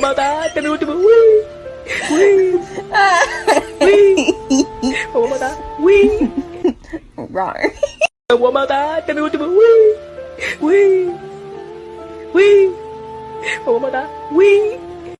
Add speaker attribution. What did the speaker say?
Speaker 1: Mata, temi último. Wee. Wee. Wee. Vamos matar. Wee.
Speaker 2: Wrong.
Speaker 1: Eu vou matar, temi último. Wee. Wee. Wee. Vamos matar. Wee.